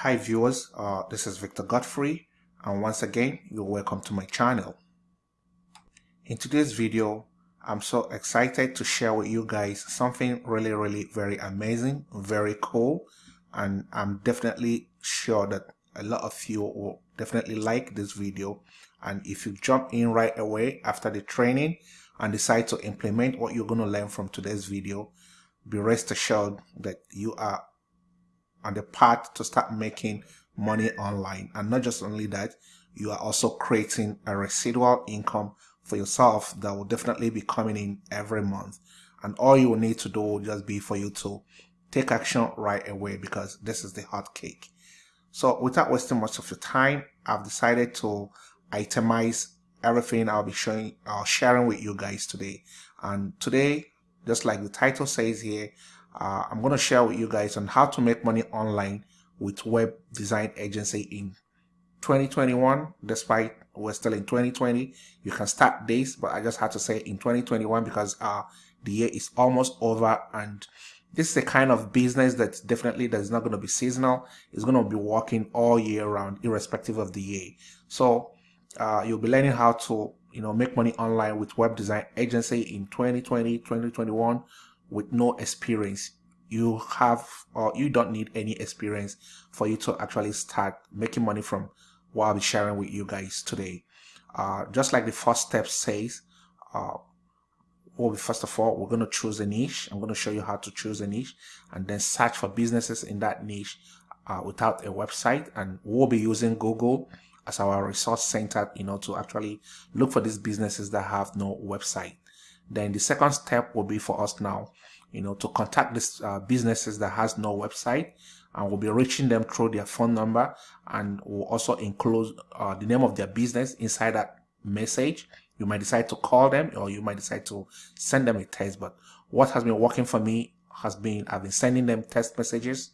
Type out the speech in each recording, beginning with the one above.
Hi viewers, uh, this is Victor Godfrey and once again you're welcome to my channel. In today's video I'm so excited to share with you guys something really really very amazing, very cool and I'm definitely sure that a lot of you will definitely like this video and if you jump in right away after the training and decide to implement what you're going to learn from today's video be rest assured that you are on the path to start making money online. And not just only that, you are also creating a residual income for yourself that will definitely be coming in every month. And all you will need to do will just be for you to take action right away because this is the hot cake. So without wasting much of your time, I've decided to itemize everything I'll be showing, uh, sharing with you guys today. And today, just like the title says here, uh, I'm going to share with you guys on how to make money online with web design agency in 2021 despite we're still in 2020 you can start this but i just had to say in 2021 because uh the year is almost over and this is a kind of business that definitely that's not going to be seasonal. It's going to be working all year round irrespective of the year. So uh, you'll be learning how to you know make money online with web design agency in 2020 2021 with no experience you have or you don't need any experience for you to actually start making money from what I'll be sharing with you guys today. Uh, just like the first step says, uh, well, first of all, we're going to choose a niche. I'm going to show you how to choose a niche and then search for businesses in that niche uh, without a website. And we'll be using Google as our resource center, you know, to actually look for these businesses that have no website. Then the second step will be for us now, you know, to contact these uh, businesses that has no website and we'll be reaching them through their phone number and we'll also include uh, the name of their business inside that message. You might decide to call them or you might decide to send them a text. But what has been working for me has been I've been sending them text messages,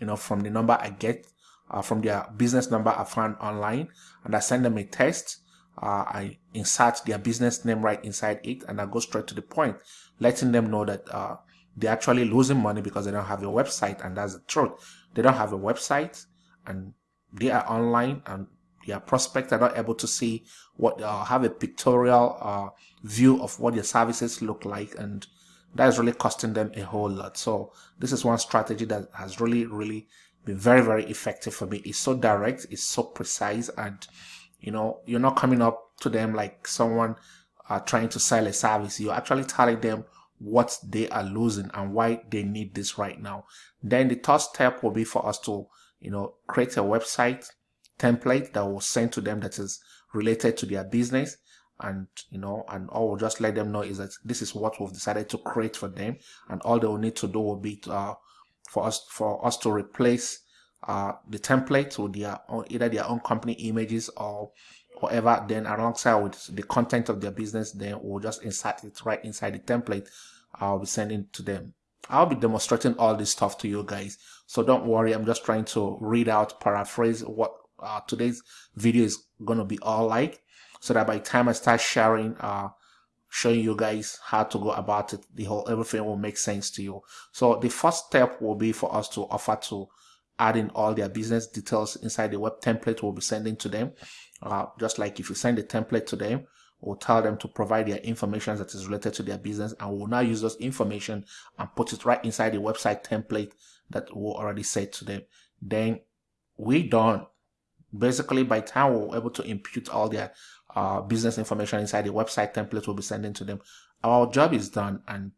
you know, from the number I get uh, from their business number I found online and I send them a text uh, I insert their business name right inside it and I go straight to the point, letting them know that uh, they're actually losing money because they don't have a website and that's the truth. They don't have a website and they are online and their prospects are not able to see what uh, have a pictorial uh, view of what their services look like and that is really costing them a whole lot. So this is one strategy that has really, really been very, very effective for me. It's so direct, it's so precise and you know, you're not coming up to them like someone uh, trying to sell a service. You're actually telling them what they are losing and why they need this right now. Then the third step will be for us to, you know, create a website template that will send to them that is related to their business and you know and all we'll just let them know is that this is what we've decided to create for them and all they will need to do will be to, uh, for us for us to replace uh, the template with their own, either their own company images or whatever then alongside with the content of their business then we'll just insert it right inside the template I'll be sending to them. I'll be demonstrating all this stuff to you guys. So don't worry I'm just trying to read out paraphrase what uh, today's video is gonna be all like so that by the time I start sharing uh, showing you guys how to go about it the whole everything will make sense to you. So the first step will be for us to offer to adding all their business details inside the web template we'll be sending to them. Uh, just like if you send the template to them, we'll tell them to provide their information that is related to their business and we'll now use those information and put it right inside the website template that we already said to them. Then we done. Basically, by time we're able to impute all their uh, business information inside the website template we'll be sending to them, our job is done and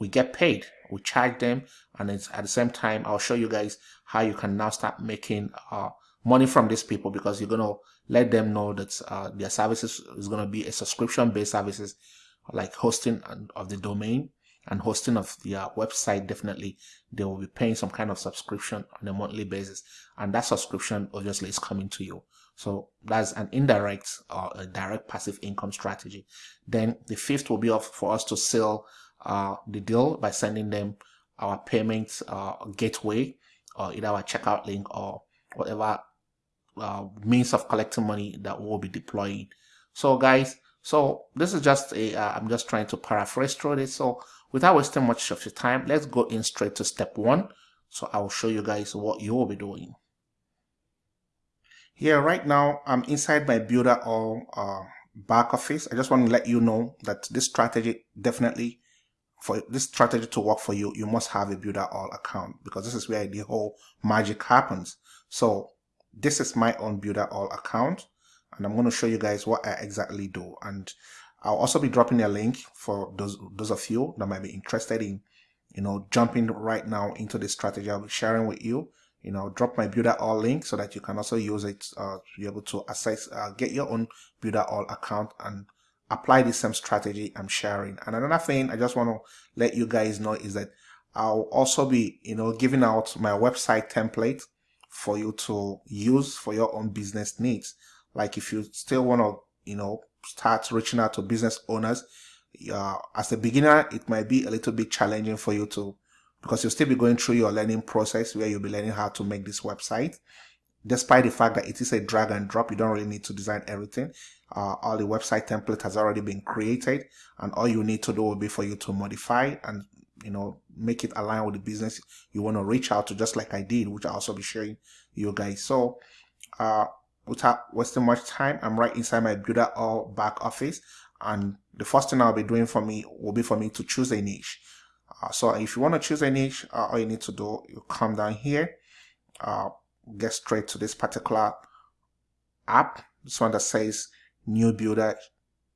we get paid. We charge them and it's at the same time i'll show you guys how you can now start making uh, money from these people because you're going to let them know that uh, their services is going to be a subscription based services like hosting of the domain and hosting of their website definitely. They will be paying some kind of subscription on a monthly basis and that subscription obviously is coming to you. So that's an indirect or a direct passive income strategy. Then the fifth will be for us to sell uh, the deal by sending them our payment uh, gateway or either our checkout link or whatever uh, means of collecting money that we'll be deploying. So guys, so this is just a, uh, just trying to paraphrase through this. So without wasting much of your time, let's go in straight to step one. So I'll show you guys what you will be doing. here right now I'm inside my Builderall uh, back office I just want to let you know that this strategy definitely for this strategy to work for you you must have a Builderall account because this is where the whole magic happens. So this is my own Builderall account and I'm going to show you guys what I exactly do. And I'll also be dropping a link for those those of you that might be interested in you know jumping right now into this strategy I'll be sharing with you. You know drop my Builderall link so that you can also use it uh, to be able to access uh, get your own Builderall account and apply the same strategy I'm sharing. And another thing I just want to let you guys know is that I'll also be you know giving out my website template for you to use for your own business needs. Like if you still want to you know start reaching out to business owners uh, as a beginner it might be a little bit challenging for you to because you'll still be going through your learning process where you'll be learning how to make this website despite the fact that it is a drag and drop you don't really need to design everything. Uh, all the website template has already been created and all you need to do will be for you to modify and you know make it align with the business you want to reach out to just like I did which I'll also be sharing you guys. So uh, without wasting much time I'm right inside my Builderall back office and the first thing I'll be doing for me will be for me to choose a niche. Uh, so if you want to choose a niche, uh, all you need to do, you come down here, uh, get straight to this particular app. This one that says new builder,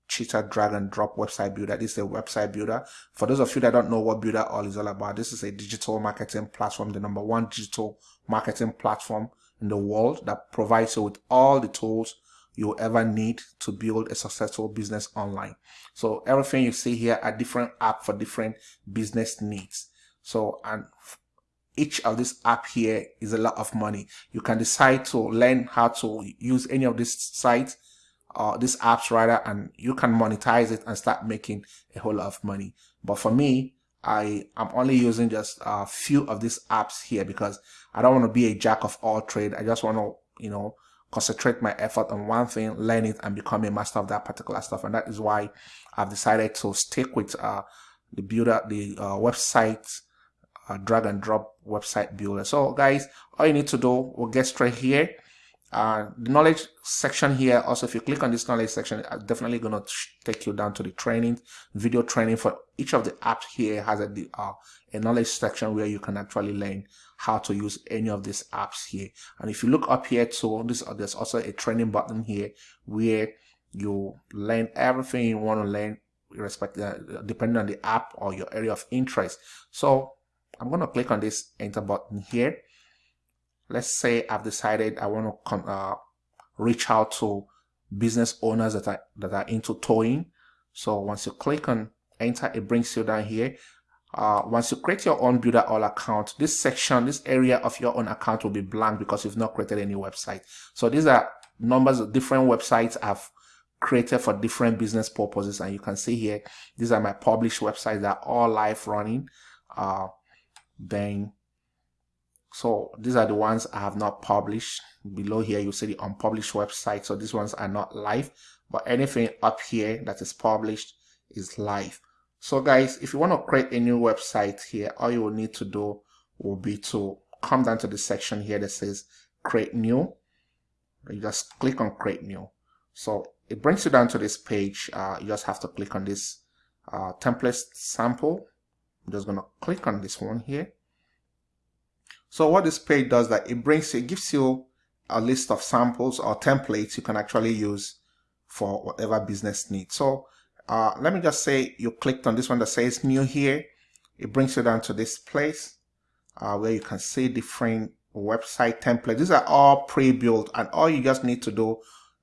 cheetah drag and drop website builder. This is a website builder. For those of you that don't know what Builderall is all about, this is a digital marketing platform, the number one digital marketing platform in the world that provides you with all the tools you ever need to build a successful business online. So everything you see here are different app for different business needs. So, and each of this app here is a lot of money. You can decide to learn how to use any of these sites or uh, these apps rather, and you can monetize it and start making a whole lot of money. But for me, I am only using just a few of these apps here because I don't want to be a jack of all trade. I just want to, you know, concentrate my effort on one thing, learn it, and become a master of that particular stuff. And that is why I've decided to stick with uh, the builder, the uh, website, uh, drag and drop website builder. So guys, all you need to do, we'll get straight here. Uh, the knowledge section here, also if you click on this knowledge section, definitely going to take you down to the training, video training for each of the apps here has a, uh, a knowledge section where you can actually learn how to use any of these apps here. And if you look up here too, this, uh, there's also a training button here where you learn everything you want to learn respect uh, depending on the app or your area of interest. So I'm going to click on this enter button here. Let's say I've decided I want to come, uh, reach out to business owners that are, that are into towing. So once you click on enter, it brings you down here uh, once you create your own Builderall account, this section, this area of your own account will be blank because you've not created any website. So these are numbers of different websites I've created for different business purposes. And you can see here, these are my published websites that are all live running. Uh, then, so these are the ones I have not published. Below here, you see the unpublished website. So these ones are not live, but anything up here that is published is live. So guys, if you want to create a new website here, all you will need to do will be to come down to the section here that says create new. You just click on create new. So it brings you down to this page. Uh, you just have to click on this uh, template sample. I'm just going to click on this one here. So what this page does that it brings it gives you a list of samples or templates you can actually use for whatever business needs. So uh, let me just say you clicked on this one that says new here. It brings you down to this place uh, where you can see different website templates. These are all pre-built and all you just need to do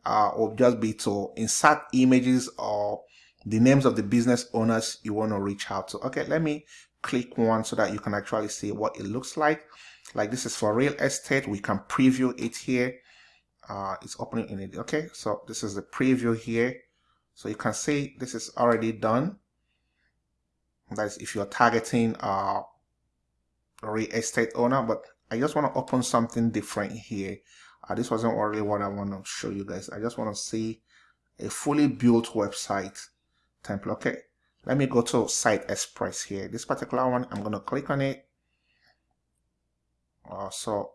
uh, will just be to insert images or the names of the business owners you want to reach out to. Okay, let me click one so that you can actually see what it looks like. Like this is for real estate. We can preview it here. Uh, it's opening in it. Okay, so this is the preview here. So you can see this is already done. That is if you're targeting a real estate owner, but I just want to open something different here. Uh, this wasn't really what I want to show you guys. I just want to see a fully built website template. Okay, let me go to Site Express here. This particular one, I'm going to click on it. Uh, so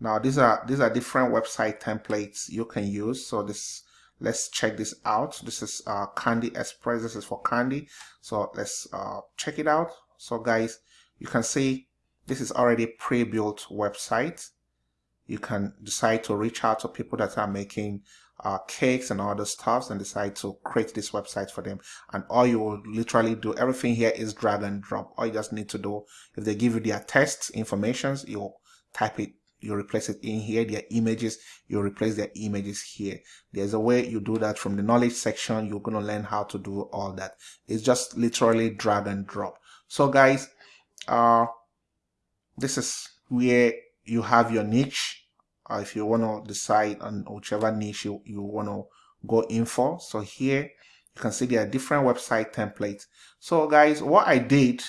now these are these are different website templates you can use so this let's check this out this is uh, candy express this is for candy so let's uh, check it out so guys you can see this is already pre-built website you can decide to reach out to people that are making uh, cakes and other stuffs and decide to create this website for them. And all you will literally do everything here is drag and drop. All you just need to do if they give you their test informations you type it you replace it in here their images you replace their images here. There's a way you do that from the knowledge section. You're going to learn how to do all that. It's just literally drag and drop. So guys uh this is where you have your niche uh, if you want to decide on whichever niche you, you want to go in for. So here you can see there are different website templates. So guys what i did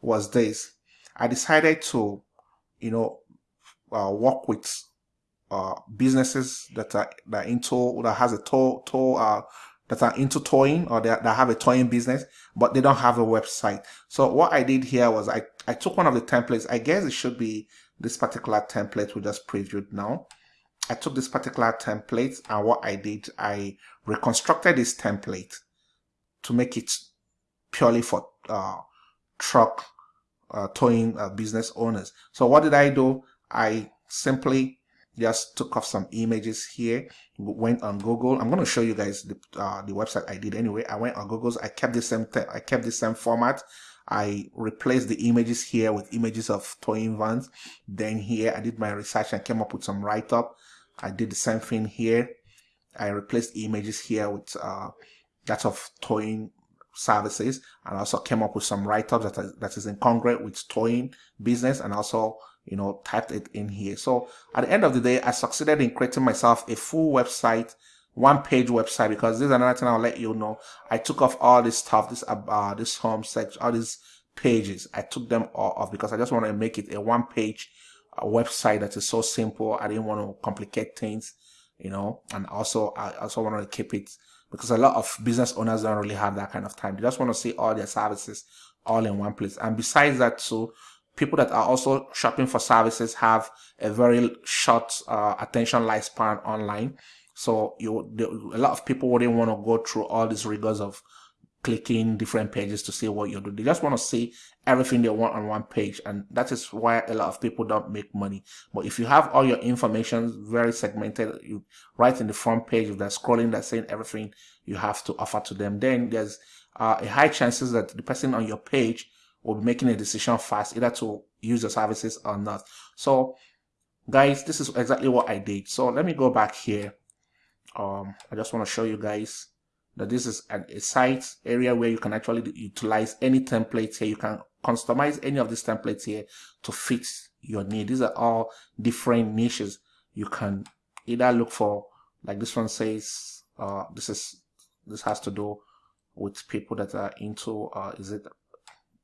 was this. I decided to you know uh, work with uh, businesses that are that into that has a tow tow uh, that are into towing or that, that have a towing business but they don't have a website. So what i did here was i i took one of the templates. I guess it should be this particular template we just previewed now. I took this particular template and what i did i reconstructed this template to make it purely for uh, truck uh, towing uh, business owners. So what did i do? I simply just took off some images here went on google. I'm going to show you guys the, uh, the website i did anyway. I went on google's i kept the same i kept the same format i replaced the images here with images of towing vans. Then here i did my research and came up with some write-up. I did the same thing here. I replaced images here with uh that of towing services and also came up with some write-ups that that, is, that is incongruent with towing business and also you know, typed it in here. So at the end of the day, I succeeded in creating myself a full website, one page website, because this is another thing I'll let you know. I took off all this stuff, this, uh, this home section, all these pages. I took them all off because I just want to make it a one page uh, website that is so simple. I didn't want to complicate things, you know, and also I also want to keep it because a lot of business owners don't really have that kind of time. They just want to see all their services all in one place. And besides that, too, people that are also shopping for services have a very short uh, attention lifespan online. So you, the, a lot of people wouldn't want to go through all these rigors of clicking different pages to see what you do. They just want to see everything they want on one page. And that is why a lot of people don't make money. But if you have all your information very segmented, you right in the front page, if they're scrolling, they're saying everything you have to offer to them, then there's uh, a high chances that the person on your page will be making a decision fast either to use the services or not so guys this is exactly what i did so let me go back here um i just want to show you guys that this is a site area where you can actually utilize any templates here you can customize any of these templates here to fit your need these are all different niches you can either look for like this one says uh this is this has to do with people that are into uh is it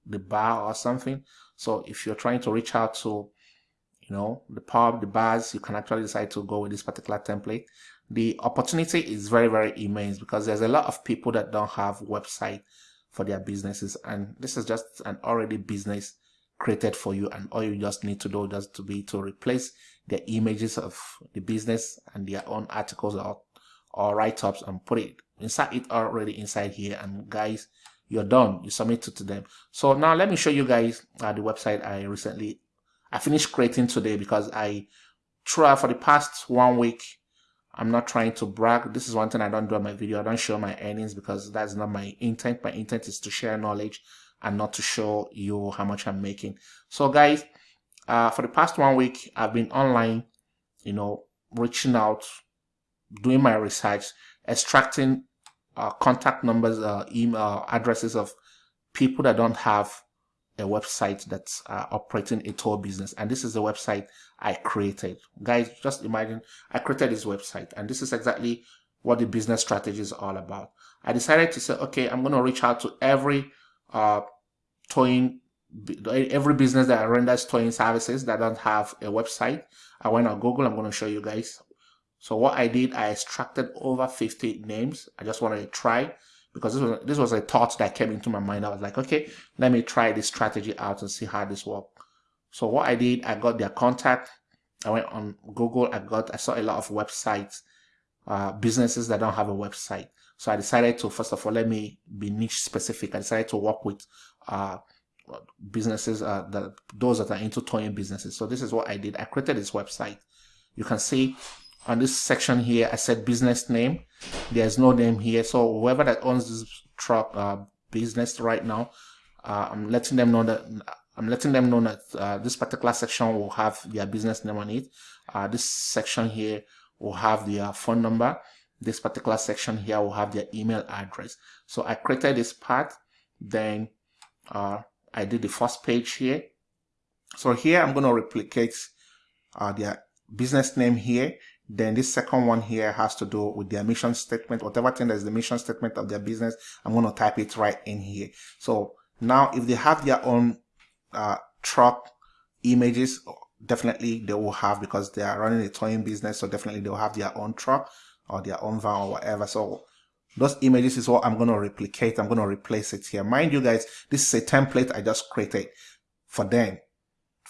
the bar or something. So if you're trying to reach out to, you know, the pub, the bars, you can actually decide to go with this particular template. The opportunity is very, very immense because there's a lot of people that don't have website for their businesses. And this is just an already business created for you. And all you just need to do just to be to replace the images of the business and their own articles or, or write-ups and put it inside it already inside here. And guys, you're done you submit it to them so now let me show you guys uh, the website i recently i finished creating today because i try for the past one week i'm not trying to brag. This is one thing i don't do on my video. I don't show my earnings because that's not my intent. My intent is to share knowledge and not to show you how much i'm making. So guys uh, for the past one week i've been online you know reaching out doing my research extracting uh, contact numbers, uh, email addresses of people that don't have a website that's uh, operating a tour business. And this is the website I created. Guys, just imagine I created this website and this is exactly what the business strategy is all about. I decided to say, okay, I'm going to reach out to every uh, towing, every business that renders towing services that don't have a website. I went on Google. I'm going to show you guys so what I did, I extracted over 50 names. I just wanted to try because this was, this was a thought that came into my mind. I was like, okay, let me try this strategy out and see how this works. So what I did, I got their contact. I went on Google. I got I saw a lot of websites, uh, businesses that don't have a website. So I decided to first of all let me be niche specific. I decided to work with uh, businesses uh, that those that are into toying businesses. So this is what I did. I created this website. You can see on this section here, I said business name. There's no name here. So whoever that owns this truck uh, business right now, uh, I'm letting them know that I'm letting them know that uh, this particular section will have their business name on it. Uh, this section here will have their phone number. This particular section here will have their email address. So I created this part. Then uh, I did the first page here. So here I'm going to replicate uh, their business name here. Then this second one here has to do with their mission statement, whatever thing that is the mission statement of their business. I'm going to type it right in here. So now if they have their own uh, truck images, definitely they will have because they are running a towing business. So definitely they'll have their own truck or their own van or whatever. So those images is what I'm going to replicate. I'm going to replace it here. Mind you guys, this is a template I just created for them,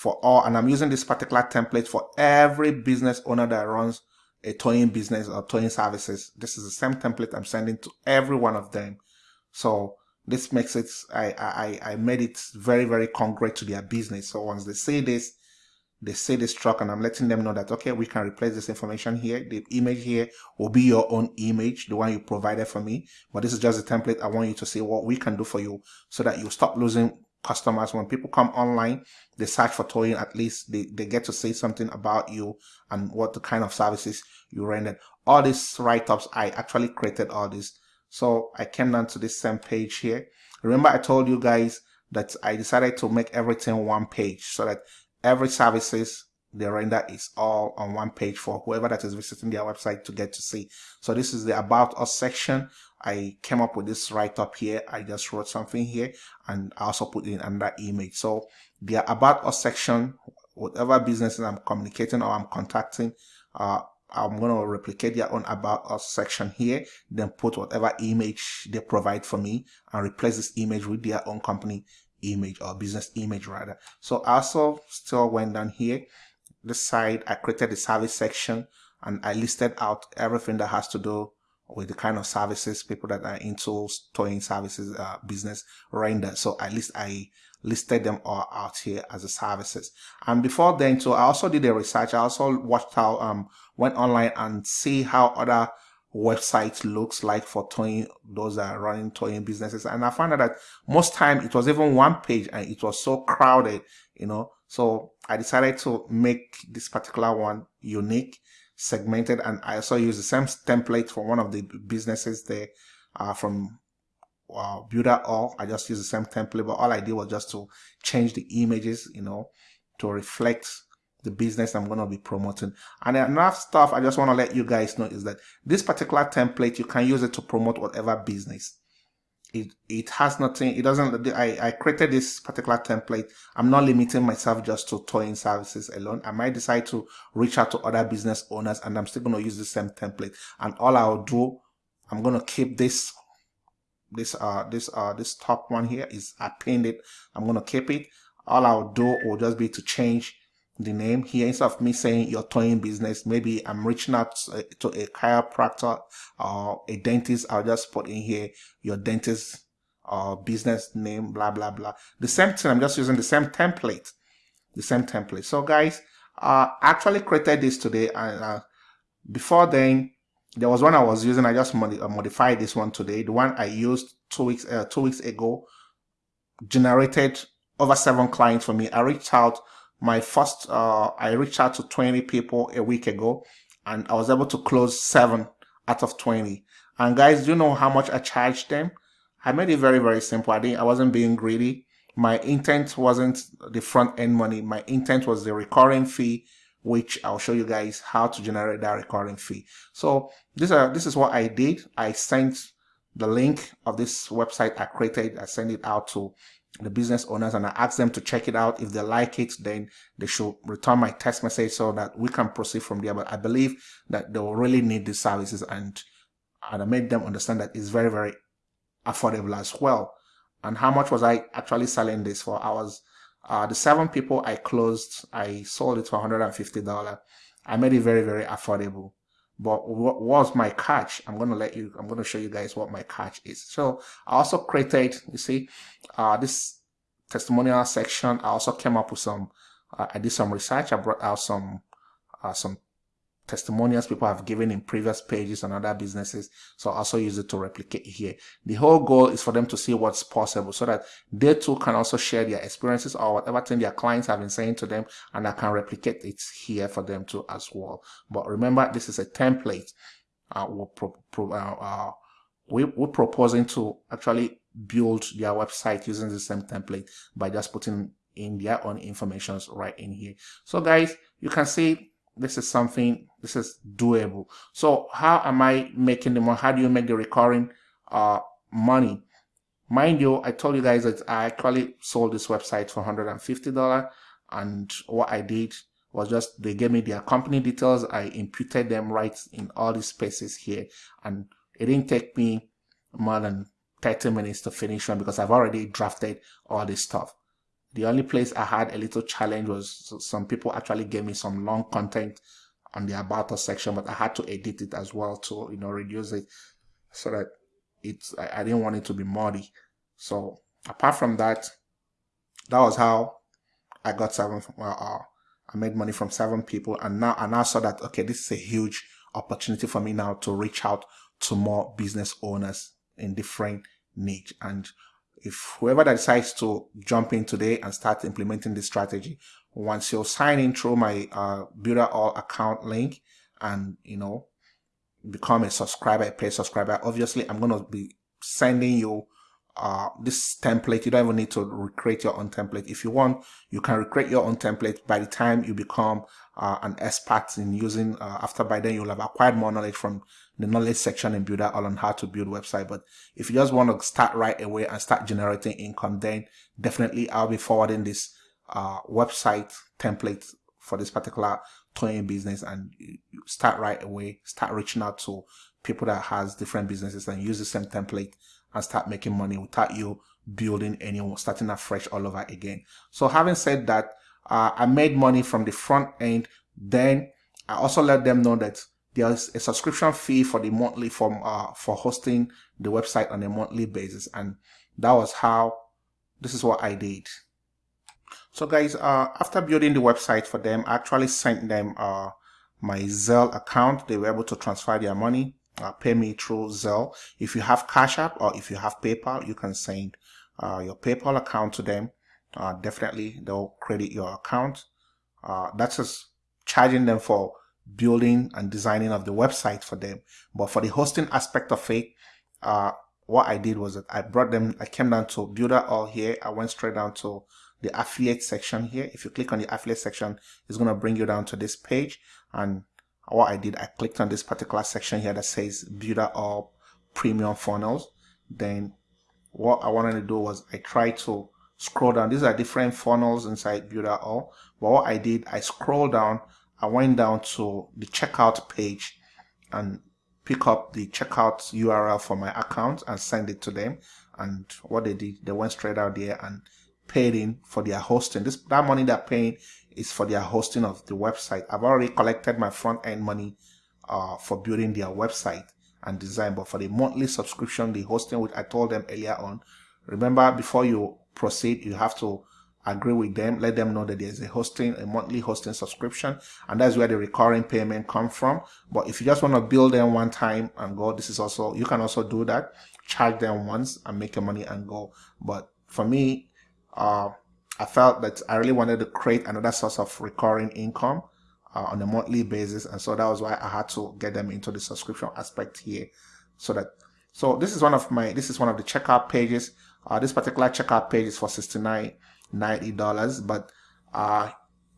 for all. And I'm using this particular template for every business owner that runs a towing business or towing services. This is the same template I'm sending to every one of them. So this makes it, I, I, I made it very, very concrete to their business. So once they see this, they say this truck and I'm letting them know that, okay, we can replace this information here. The image here will be your own image, the one you provided for me. But this is just a template. I want you to see what we can do for you so that you stop losing customers. When people come online, they search for towing, at least they, they get to say something about you and what the kind of services you rendered. All these write-ups, I actually created all this. So I came down to this same page here. Remember I told you guys that I decided to make everything one page so that every services they render is all on one page for whoever that is visiting their website to get to see. So this is the about us section. I came up with this right up here. I just wrote something here and I also put in another image. So the about us section, whatever businesses I'm communicating or I'm contacting, uh, I'm going to replicate their own about us section here, then put whatever image they provide for me and replace this image with their own company image or business image rather. So I also still went down here, this side, I created the service section and I listed out everything that has to do with the kind of services people that are into towing services uh, business render. So at least I listed them all out here as a services. And before then, so I also did a research. I also watched how um went online and see how other website looks like for towing those that are running towing businesses and i found out that most time it was even one page and it was so crowded you know so i decided to make this particular one unique segmented and i also use the same template for one of the businesses there uh, from uh, Builderall i just use the same template but all i did was just to change the images you know to reflect the business I'm going to be promoting. And enough stuff I just want to let you guys know is that this particular template, you can use it to promote whatever business. It, it has nothing, it doesn't, I, I created this particular template. I'm not limiting myself just to towing services alone. I might decide to reach out to other business owners and I'm still going to use the same template. And all I'll do, I'm going to keep this this uh this uh this top one here is I pinned it I'm gonna keep it all I'll do will just be to change the name. Here instead of me saying your towing business. Maybe i'm reaching out to a chiropractor or a dentist. I'll just put in here your dentist or business name blah blah blah. The same thing i'm just using the same template. The same template. So guys uh actually created this today and uh, before then there was one i was using. I just modi uh, modified this one today. The one i used two weeks uh, two weeks ago generated over seven clients for me. I reached out my first uh, i reached out to 20 people a week ago and i was able to close seven out of 20 and guys do you know how much i charged them? I made it very very simple. I didn't i wasn't being greedy. My intent wasn't the front end money. My intent was the recurring fee which i'll show you guys how to generate that recurring fee. So this uh this is what i did. I sent the link of this website i created. I sent it out to the business owners and I ask them to check it out. If they like it, then they should return my text message so that we can proceed from there. But I believe that they will really need these services and, and I made them understand that it's very, very affordable as well. And how much was I actually selling this for? I was uh, the seven people I closed, I sold it for $150. I made it very, very affordable. But what was my catch? I'm going to let you, I'm going to show you guys what my catch is. So I also created, you see, uh, this testimonial section. I also came up with some, uh, I did some research. I brought out some, uh, some testimonials people have given in previous pages and other businesses. So also use it to replicate here. The whole goal is for them to see what's possible so that they too can also share their experiences or whatever thing their clients have been saying to them and I can replicate it here for them too as well. But remember, this is a template. Uh, we're, pro pro uh, uh, we, we're proposing to actually build their website using the same template by just putting in their own informations right in here. So guys, you can see this is something this is doable. So how am i making the money? How do you make the recurring uh money? Mind you i told you guys that i actually sold this website for 150 dollars and what i did was just they gave me their company details. I imputed them right in all these spaces here and it didn't take me more than 30 minutes to finish one because i've already drafted all this stuff the only place I had a little challenge was some people actually gave me some long content on the about us section, but I had to edit it as well to, you know, reduce it so that it's, I, I didn't want it to be muddy. So apart from that, that was how I got seven, well, uh, I made money from seven people and now I now saw that, okay, this is a huge opportunity for me now to reach out to more business owners in different niche and if whoever that decides to jump in today and start implementing this strategy, once you sign in through my uh, Builderall account link and, you know, become a subscriber, a paid subscriber, obviously I'm going to be sending you uh, this template. You don't even need to recreate your own template. If you want, you can recreate your own template by the time you become uh, an expert in using, uh, after by then you'll have acquired more knowledge from the knowledge section in Builderall on how to build website. But if you just want to start right away and start generating income, then definitely I'll be forwarding this uh, website template for this particular towing business and start right away, start reaching out to people that has different businesses and use the same template and start making money without you building anyone, starting afresh all over again. So having said that, uh, I made money from the front end. Then I also let them know that there's a subscription fee for the monthly from uh, for hosting the website on a monthly basis and that was how this is what I did so guys uh, after building the website for them I actually sent them uh, my Zelle account they were able to transfer their money uh, pay me through Zelle if you have Cash App or if you have PayPal you can send uh, your PayPal account to them uh, definitely they'll credit your account that's just charging them for building and designing of the website for them. But for the hosting aspect of it, uh, what I did was that I brought them, I came down to Builderall here. I went straight down to the affiliate section here. If you click on the affiliate section, it's going to bring you down to this page. And what I did, I clicked on this particular section here that says Builderall premium funnels. Then what I wanted to do was I tried to scroll down. These are different funnels inside Builderall. But what I did, I scrolled down I went down to the checkout page and pick up the checkout URL for my account and send it to them. And what they did, they went straight out there and paid in for their hosting. This that money they're paying is for their hosting of the website. I've already collected my front end money uh, for building their website and design, but for the monthly subscription, the hosting, which I told them earlier on, remember before you proceed, you have to agree with them let them know that there's a hosting a monthly hosting subscription and that's where the recurring payment come from. But if you just want to bill them one time and go this is also you can also do that. Charge them once and make your money and go. But for me uh, i felt that i really wanted to create another source of recurring income uh, on a monthly basis and so that was why i had to get them into the subscription aspect here so that so this is one of my this is one of the checkout pages uh, this particular checkout page is for 69 $90 but uh,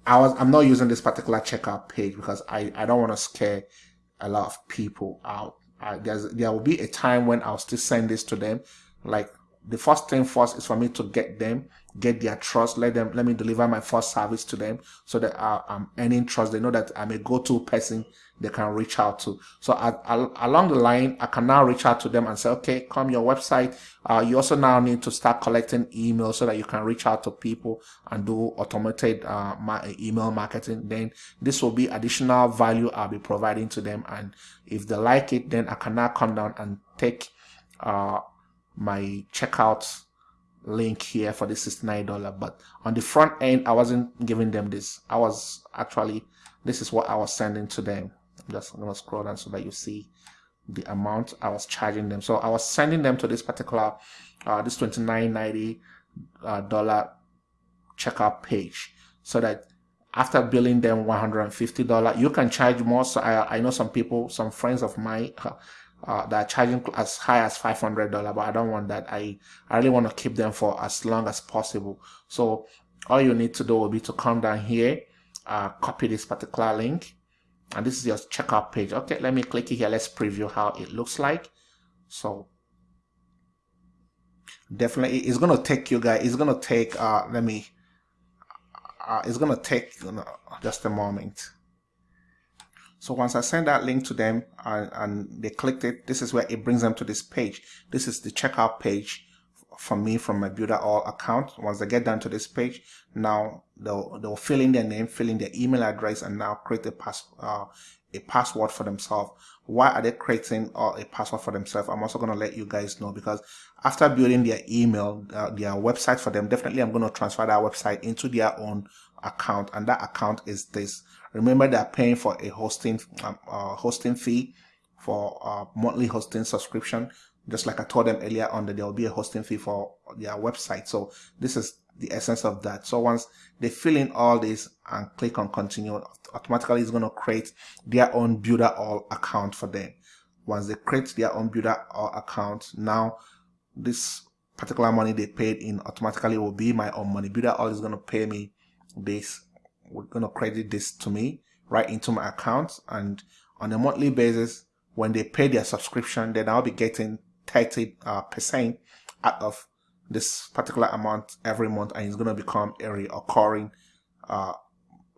I was I'm not using this particular checkout page because I, I don't want to scare a lot of people out. there's there will be a time when I'll still send this to them like the first thing first is for me to get them get their trust let them let me deliver my first service to them so that uh, i'm earning trust. They know that i'm a go-to person they can reach out to. So I, I, along the line i can now reach out to them and say okay come your website. Uh, you also now need to start collecting emails so that you can reach out to people and do automated uh, email marketing. Then this will be additional value i'll be providing to them. And if they like it then i can now come down and take uh, my checkout link here for the $69 but on the front end I wasn't giving them this. I was actually this is what I was sending to them. I'm just gonna scroll down so that you see the amount I was charging them. So I was sending them to this particular uh, this 29.90 uh, dollar checkout page so that after billing them $150 you can charge more. So I, I know some people some friends of mine uh, that are charging as high as $500 but I don't want that. I, I really want to keep them for as long as possible. So all you need to do will be to come down here uh, copy this particular link and this is your checkout page. Okay let me click it here. Let's preview how it looks like. So definitely it's gonna take you guys it's gonna take uh let me uh, it's gonna take you know, just a moment so once I send that link to them and, and, they clicked it, this is where it brings them to this page. This is the checkout page for me from my Builderall account. Once they get down to this page, now they'll, they'll fill in their name, fill in their email address, and now create a, pass, uh, a password for themselves. Why are they creating uh, a password for themselves? I'm also going to let you guys know because after building their email, uh, their website for them, definitely I'm going to transfer that website into their own account and that account is this. Remember they're paying for a hosting um, uh, hosting fee for uh, monthly hosting subscription. Just like I told them earlier on that there will be a hosting fee for their website. So this is the essence of that. So once they fill in all this and click on continue automatically it's going to create their own Builderall account for them. Once they create their own Builderall account now this particular money they paid in automatically will be my own money. Builderall is going to pay me this we're going to credit this to me right into my account. And on a monthly basis when they pay their subscription then I'll be getting 30 uh, percent out of this particular amount every month. And it's going to become a recurring uh,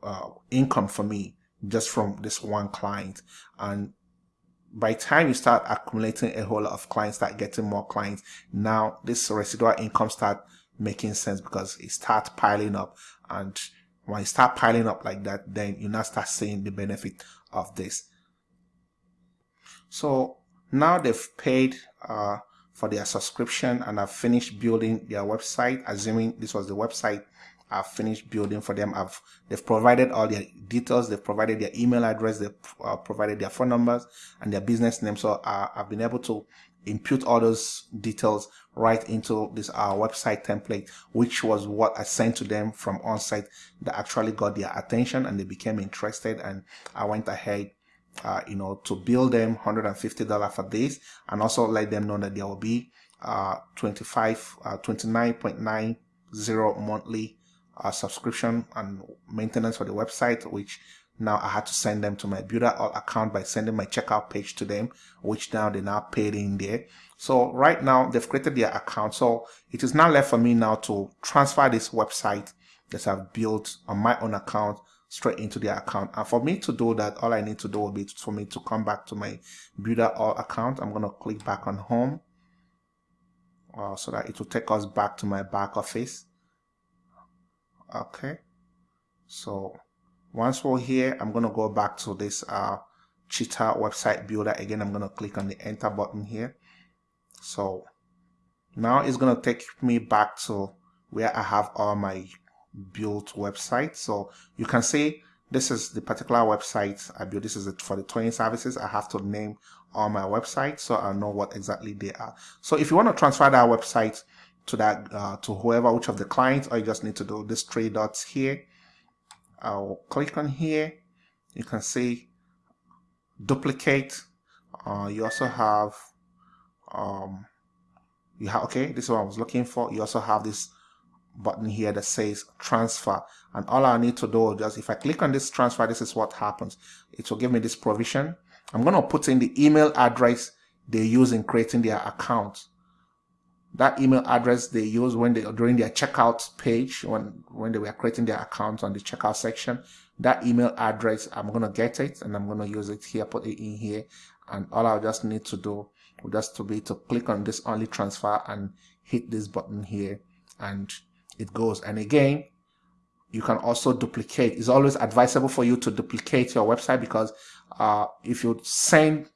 uh, income for me just from this one client. And by time you start accumulating a whole lot of clients start getting more clients now this residual income start making sense because it starts piling up. And when you start piling up like that then you now start seeing the benefit of this. So now they've paid uh, for their subscription and I've finished building their website assuming this was the website I've finished building for them. I've they've provided all their details they've provided their email address they've uh, provided their phone numbers and their business name. So uh, I've been able to input all those details right into this our website template which was what I sent to them from on site that actually got their attention and they became interested and I went ahead uh, you know to bill them $150 for this and also let them know that there will be uh, 25 uh, 29.90 monthly uh, subscription and maintenance for the website which now I had to send them to my builder account by sending my checkout page to them, which now they now paid in there. So right now they've created their account. So it is now left for me now to transfer this website that I've built on my own account straight into their account. And for me to do that, all I need to do will be for me to come back to my Builderall account. I'm going to click back on home uh, so that it will take us back to my back office. Okay. So once we're here, I'm going to go back to this uh, Cheetah website builder. Again, I'm going to click on the enter button here. So now it's going to take me back to where I have all my built websites. So you can see this is the particular website I built. This is it for the training services. I have to name all my websites so I know what exactly they are. So if you want to transfer that website to that uh, to whoever, which of the clients, or you just need to do this three dots here I'll click on here you can see duplicate uh, you also have um, you have okay this is what I was looking for. You also have this button here that says transfer. And all I need to do is just if I click on this transfer this is what happens. It will give me this provision. I'm going to put in the email address they use in creating their account. That email address they use when they during their checkout page when when they were creating their account on the checkout section that email address i'm going to get it and i'm going to use it here put it in here. And all i just need to do just to be to click on this only transfer and hit this button here and it goes. And again you can also duplicate. It's always advisable for you to duplicate your website because uh, if you send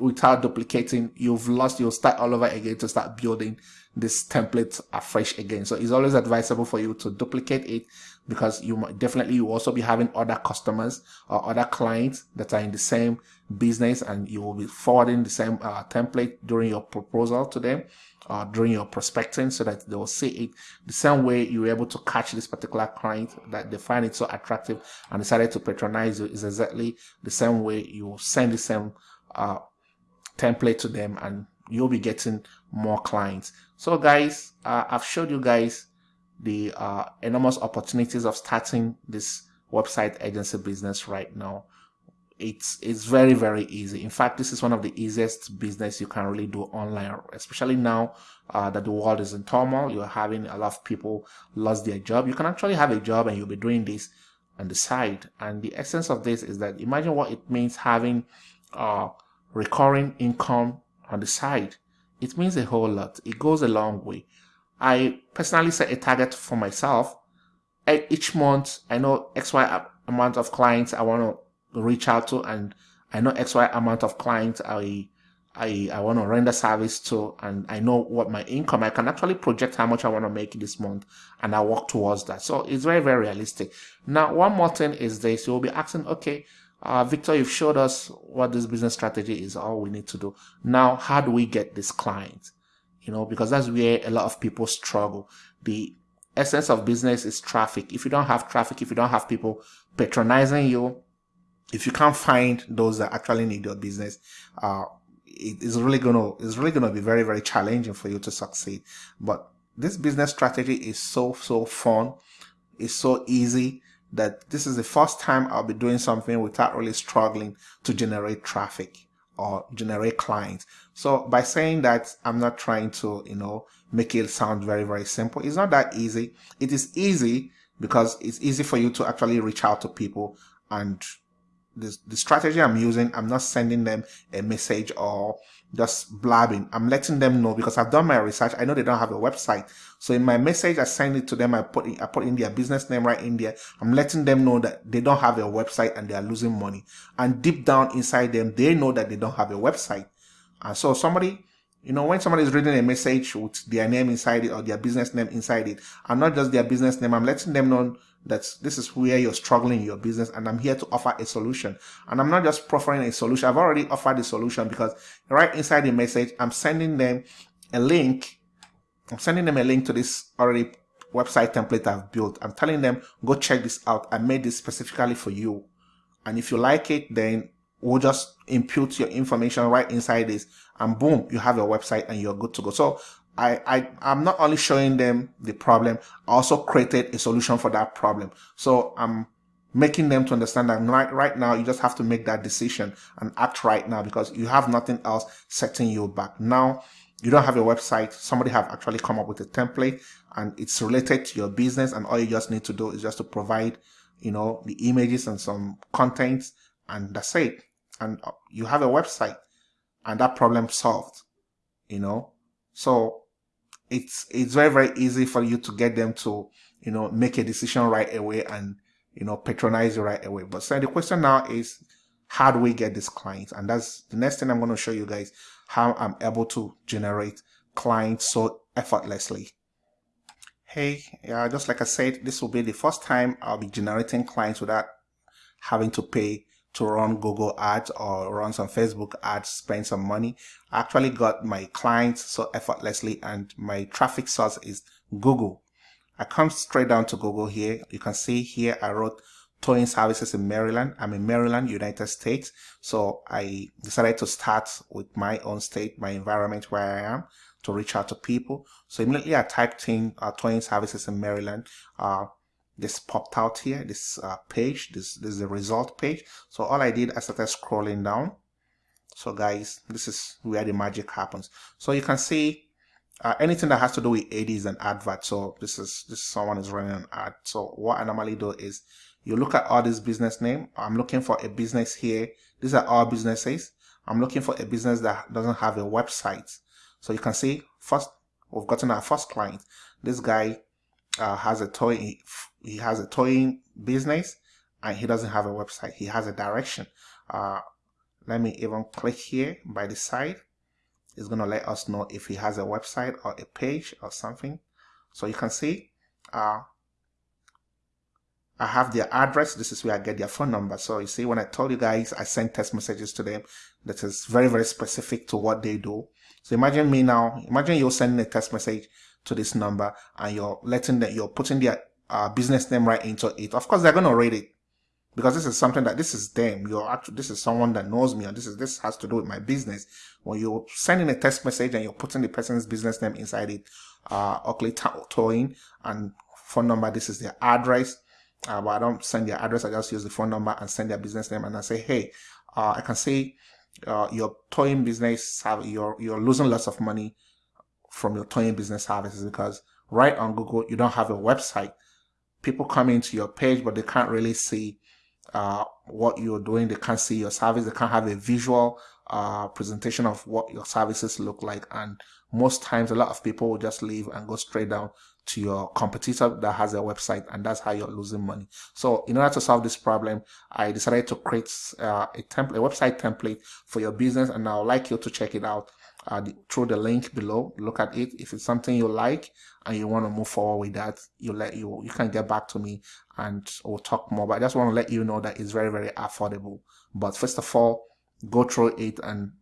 without duplicating you've lost you'll start all over again to start building this template afresh again. So it's always advisable for you to duplicate it because you might definitely you also be having other customers or other clients that are in the same business and you will be forwarding the same uh, template during your proposal to them uh, during your prospecting so that they will see it the same way you were able to catch this particular client that they find it so attractive and decided to patronize you is exactly the same way you send the same uh, template to them and you'll be getting more clients. So guys uh, I've showed you guys the uh, enormous opportunities of starting this website agency business right now. It's it's very very easy. In fact this is one of the easiest business you can really do online especially now uh, that the world is in turmoil. You're having a lot of people lost their job. You can actually have a job and you'll be doing this on the side. And the essence of this is that imagine what it means having uh, recurring income on the side. It means a whole lot. It goes a long way. I personally set a target for myself. Each month i know xy amount of clients i want to reach out to and I know XY amount of clients I I, I want to render service to and I know what my income, I can actually project how much I want to make this month and I work towards that. So it's very, very realistic. Now, one more thing is this, you'll be asking, okay, uh, Victor, you've showed us what this business strategy is, all we need to do. Now, how do we get this client? You know, because that's where a lot of people struggle. The essence of business is traffic. If you don't have traffic, if you don't have people patronizing you, if you can't find those that actually need your business, uh, it is really gonna it's really gonna be very very challenging for you to succeed. But this business strategy is so so fun, it's so easy that this is the first time I'll be doing something without really struggling to generate traffic or generate clients. So by saying that, I'm not trying to, you know, make it sound very, very simple. It's not that easy. It is easy because it's easy for you to actually reach out to people and the, the strategy I'm using, I'm not sending them a message or just blabbing. I'm letting them know because I've done my research. I know they don't have a website. So in my message, I send it to them. I put in, I put in their business name right in there. I'm letting them know that they don't have a website and they are losing money. And deep down inside them, they know that they don't have a website. And so somebody, you know, when somebody is reading a message with their name inside it or their business name inside it, and not just their business name, I'm letting them know that this is where you're struggling in your business and I'm here to offer a solution. And I'm not just proffering a solution. I've already offered the solution because right inside the message, I'm sending them a link. I'm sending them a link to this already website template I've built. I'm telling them, go check this out. I made this specifically for you. And if you like it, then we'll just impute your information right inside this and boom, you have your website and you're good to go. So I, I, I'm not only showing them the problem, I also created a solution for that problem. So I'm making them to understand that right, right now you just have to make that decision and act right now because you have nothing else setting you back. Now you don't have a website, somebody have actually come up with a template and it's related to your business and all you just need to do is just to provide, you know, the images and some contents and that's it. And uh, you have a website and that problem solved, you know. So it's it's very very easy for you to get them to you know make a decision right away and you know patronize you right away. But so the question now is how do we get these clients? And that's the next thing i'm going to show you guys how i'm able to generate clients so effortlessly. Hey yeah just like i said this will be the first time i'll be generating clients without having to pay to run Google ads or run some Facebook ads, spend some money. I actually got my clients so effortlessly and my traffic source is Google. I come straight down to Google here. You can see here I wrote towing services in Maryland. I'm in Maryland, United States. So I decided to start with my own state, my environment where I am to reach out to people. So immediately I typed in uh, towing services in Maryland. Uh, this popped out here this uh, page this, this is the result page so all I did I started scrolling down so guys this is where the magic happens so you can see uh, anything that has to do with AD is an advert. So this is this someone is running an ad. So what I normally do is you look at all this business name. I'm looking for a business here. These are all businesses. I'm looking for a business that doesn't have a website. So you can see first we've gotten our first client. This guy uh, has a toy. He has a towing business and he doesn't have a website. He has a direction. Uh, let me even click here by the side it's to let us know if he has a website or a page or something. So you can see uh, I have their address. This is where I get their phone number. So you see, when I told you guys, I sent text messages to them that is very, very specific to what they do. So imagine me now, imagine you're sending a text message to this number and you're letting that you're putting their uh, business name right into it. Of course, they're going to read it because this is something that this is them. You're actually, this is someone that knows me and this is, this has to do with my business. When you're sending a text message and you're putting the person's business name inside it, uh, Oakley Towing and phone number, this is their address. Uh, but I don't send their address. I just use the phone number and send their business name and I say, hey, uh, I can see uh, your towing business, have, you're, you're losing lots of money from your towing business services because right on Google, you don't have a website. People come into your page, but they can't really see uh, what you're doing. They can't see your service. They can't have a visual uh, presentation of what your services look like. And most times, a lot of people will just leave and go straight down to your competitor that has a website, and that's how you're losing money. So, in order to solve this problem, I decided to create uh, a template, a website template for your business, and I would like you to check it out uh, through the link below. Look at it. If it's something you like and you want to move forward with that, you let you you can get back to me and we'll talk more. But I just want to let you know that it's very very affordable. But first of all, go through it and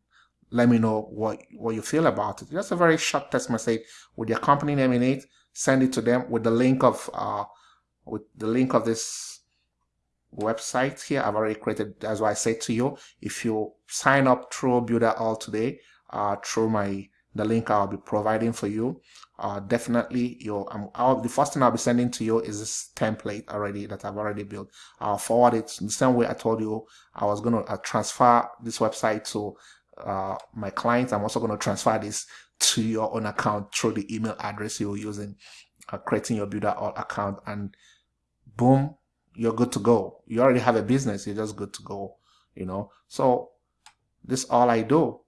let me know what what you feel about it. Just a very short text message with your company name in it. Send it to them with the link of uh with the link of this website here. I've already created. That's why I said to you, if you sign up through Builderall today, uh, through my the link I'll be providing for you. Uh, definitely, you um, I'll, the first thing I'll be sending to you is this template already that I've already built. I'll forward it the same way I told you I was going to uh, transfer this website to uh, my clients. I'm also going to transfer this to your own account through the email address you're using, uh, creating your Builderall account, and boom, you're good to go. You already have a business. You're just good to go. You know. So this all I do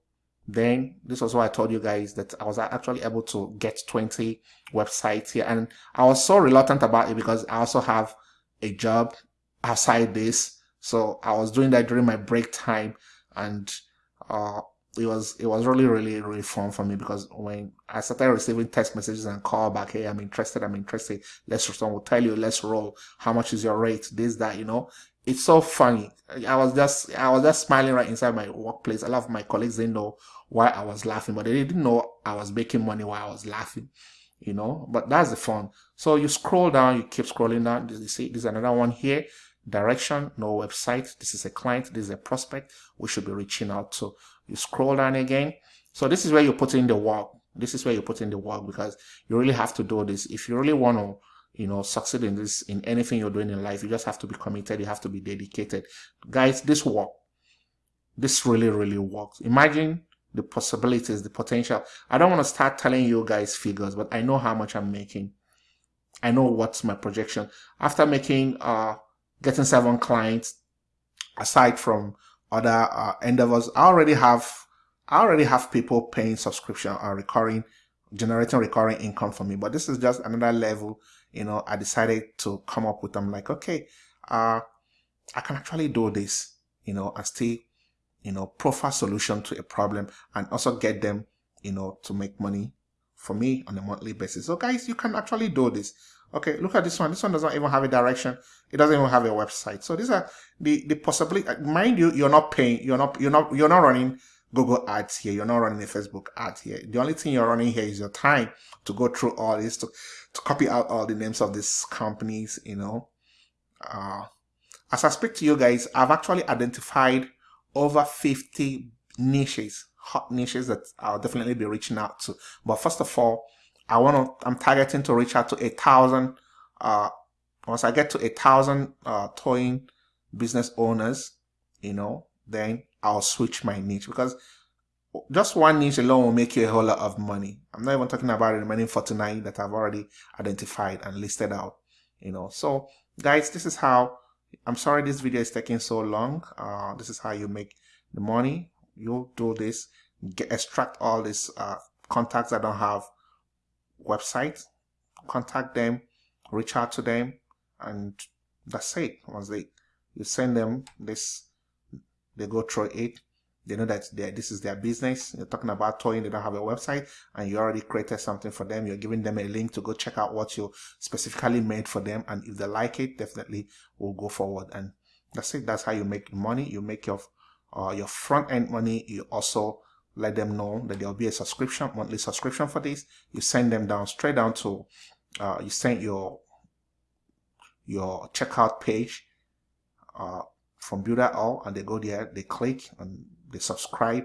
then this was why I told you guys that I was actually able to get 20 websites here. And I was so reluctant about it because I also have a job outside this. So I was doing that during my break time. And uh, it was it was really really really fun for me because when I started receiving text messages and call back hey I'm interested I'm interested. Let's will tell you let's roll. How much is your rate? This that you know it's so funny I was just I was just smiling right inside my workplace a lot of my colleagues didn't know why I was laughing, but they didn't know I was making money while I was laughing, you know. But that's the fun. So you scroll down, you keep scrolling down. You see, there's another one here. Direction, no website. This is a client. This is a prospect. We should be reaching out to. You scroll down again. So this is where you put in the work. This is where you put in the work because you really have to do this. If you really want to you know succeed in this in anything you're doing in life you just have to be committed you have to be dedicated guys this work this really really works imagine the possibilities, the potential. I don't want to start telling you guys figures, but I know how much I'm making. I know what's my projection. After making, uh, getting seven clients, aside from other uh, endeavors, I already have, I already have people paying subscription or recurring, generating recurring income for me. But this is just another level, you know, I decided to come up with. I'm like, okay, uh, I can actually do this, you know, and still you know, profile solution to a problem and also get them, you know, to make money for me on a monthly basis. So guys, you can actually do this. Okay, look at this one. This one doesn't even have a direction. It doesn't even have a website. So these are the the possibility. Uh, mind you, you're not paying. You're not. You're not. You're not running Google ads here. You're not running a Facebook ad here. The only thing you're running here is your time to go through all this to to copy out all the names of these companies. You know. Uh, as I speak to you guys, I've actually identified over 50 niches, hot niches that I'll definitely be reaching out to. But first of all, I want to, I'm targeting to reach out to a thousand, uh, once I get to a thousand, uh, towing business owners, you know, then I'll switch my niche because just one niche alone will make you a whole lot of money. I'm not even talking about the remaining 49 that I've already identified and listed out, you know. So guys, this is how, I'm sorry this video is taking so long. Uh, this is how you make the money. You do this, get, extract all these uh, contacts that don't have websites, contact them, reach out to them, and that's it. Once they, you send them this, they go through it they know that this is their business. You're talking about toying, they don't have a website, and you already created something for them. You're giving them a link to go check out what you specifically made for them. And if they like it, definitely will go forward. And that's it. That's how you make money. You make your uh, your front end money. You also let them know that there'll be a subscription, monthly subscription for this. You send them down straight down to uh, you send your your checkout page uh, from Builderall, and they go there, they click and they subscribe,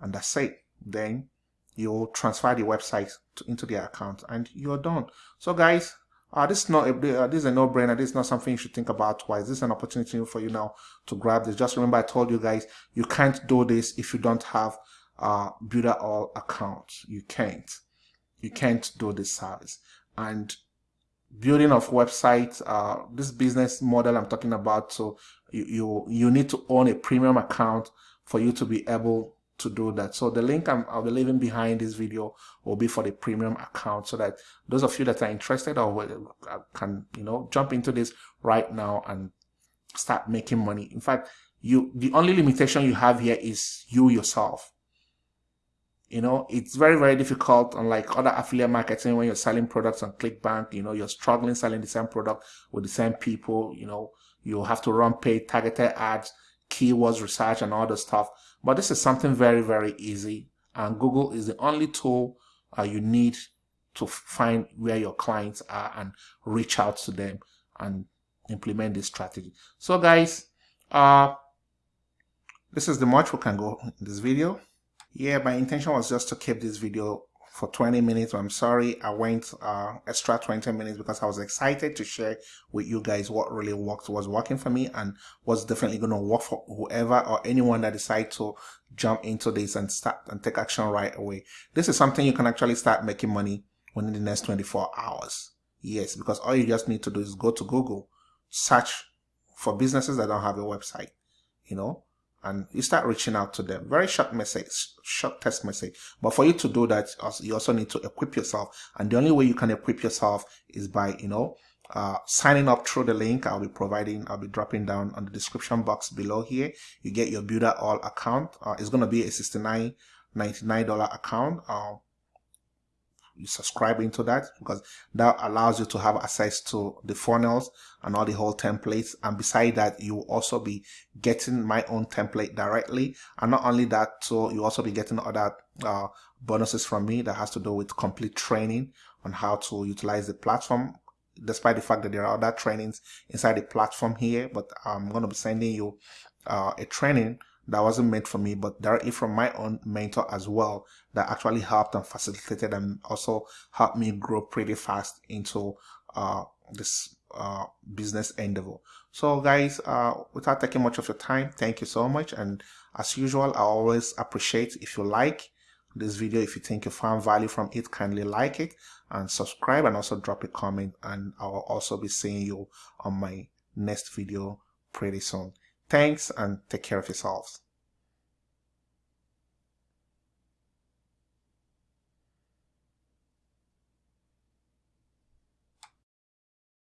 and that's it. Then you'll transfer the website to, into their account, and you're done. So, guys, uh, this is not a, uh, this is a no-brainer. This is not something you should think about twice. This is an opportunity for you now to grab this. Just remember, I told you guys you can't do this if you don't have a Builderall account. You can't. You can't do this service. And building of websites, uh, this business model I'm talking about. So you, you you need to own a premium account for you to be able to do that. So the link I'm, I'll be leaving behind this video will be for the premium account so that those of you that are interested or uh, can, you know, jump into this right now and start making money. In fact, you, the only limitation you have here is you yourself. You know, it's very, very difficult unlike other affiliate marketing when you're selling products on ClickBank, you know, you're struggling selling the same product with the same people, you know, you have to run paid targeted ads keywords research and all the stuff. But this is something very, very easy. And Google is the only tool uh, you need to find where your clients are and reach out to them and implement this strategy. So guys, uh, this is the much we can go in this video. Yeah, my intention was just to keep this video for 20 minutes. I'm sorry I went uh, extra 20 minutes because I was excited to share with you guys what really worked, was working for me and was definitely going to work for whoever or anyone that decide to jump into this and start and take action right away. This is something you can actually start making money within the next 24 hours. Yes, because all you just need to do is go to Google, search for businesses that don't have a website, you know, and you start reaching out to them. Very short message, short text message. But for you to do that, you also need to equip yourself. And the only way you can equip yourself is by, you know, uh, signing up through the link I'll be providing, I'll be dropping down on the description box below here. You get your Builderall account. Uh, it's going to be a $69.99 account. Uh, you subscribe into that because that allows you to have access to the funnels and all the whole templates. And beside that you will also be getting my own template directly. And not only that so you also be getting other uh, bonuses from me that has to do with complete training on how to utilize the platform. Despite the fact that there are other trainings inside the platform here but I'm going to be sending you uh, a training that wasn't meant for me, but directly from my own mentor as well that actually helped and facilitated and also helped me grow pretty fast into uh, this uh, business endeavor. So guys, uh, without taking much of your time, thank you so much. And as usual, I always appreciate if you like this video. If you think you found value from it, kindly like it and subscribe and also drop a comment. And I will also be seeing you on my next video pretty soon. Thanks and take care of yourselves.